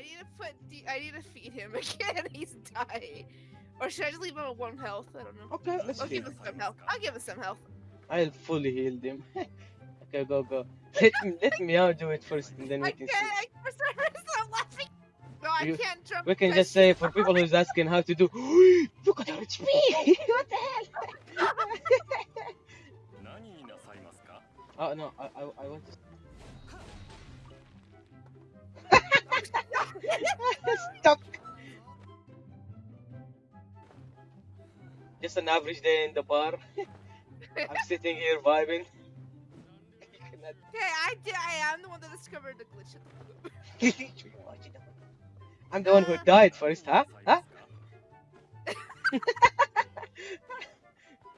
I need to put. I need to feed him again. He's dying. Or should I just leave him at one health? I don't know. Okay, let's I'll give him some health. I'll give him some health. I'll fully heal him. okay, go go. Let me, let me out do it first, and then we can. Okay, I, for some reason I'm laughing. No, I can't jump. We can just say for people who's asking how to do. Look at HP. what the hell? oh no, I I, I want to. Stuck. Just an average day in the bar. I'm sitting here vibing. Okay, I did. I am the one that discovered the glitch. in the loop. I'm the one who died first, huh? Huh?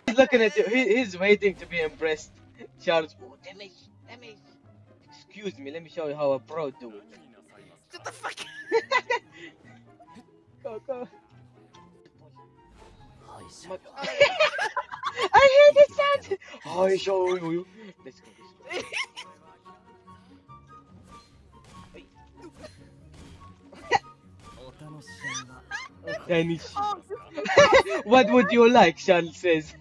He's looking at you. He, he's waiting to be impressed. Charles, oh, damage, damage. Excuse me, let me show you how a pro do it. What the fuck? go, go. I hate this sound! I show you. Let's go, let's go. What would you like, Sean says.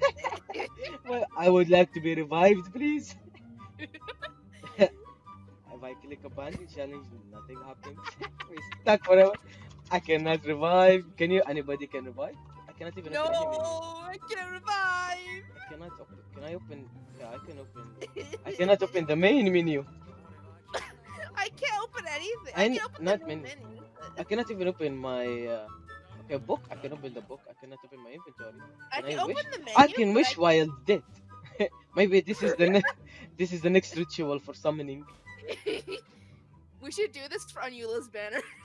well, I would like to be revived, please if I click a button, challenge, nothing happens. We're stuck forever. I cannot revive. Can you? Anybody can revive? I cannot even no, open. I can't revive. I cannot open. Can I open? Yeah, I can open. I cannot open the main menu. I can't open anything. I I, can open not menu. menu. I cannot even open my. Uh, okay, book. I can open the book. I cannot open my inventory. I Can can I open wish? the menu. I can wish while dead. Maybe this is the next. this is the next ritual for summoning. We should do this for on Eula's banner.